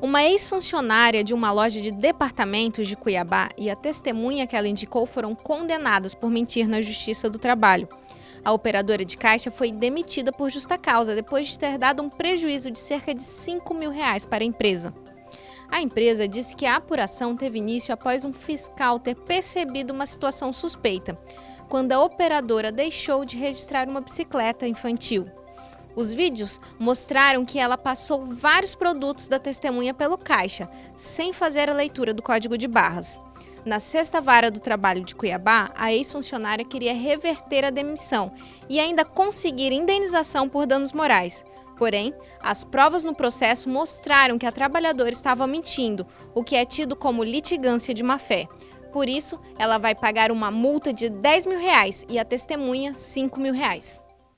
Uma ex-funcionária de uma loja de departamentos de Cuiabá e a testemunha que ela indicou foram condenadas por mentir na Justiça do Trabalho. A operadora de caixa foi demitida por justa causa depois de ter dado um prejuízo de cerca de 5 mil reais para a empresa. A empresa disse que a apuração teve início após um fiscal ter percebido uma situação suspeita, quando a operadora deixou de registrar uma bicicleta infantil. Os vídeos mostraram que ela passou vários produtos da testemunha pelo caixa, sem fazer a leitura do código de barras. Na sexta vara do trabalho de Cuiabá, a ex-funcionária queria reverter a demissão e ainda conseguir indenização por danos morais. Porém, as provas no processo mostraram que a trabalhadora estava mentindo, o que é tido como litigância de má-fé. Por isso, ela vai pagar uma multa de 10 mil reais e a testemunha 5 mil reais.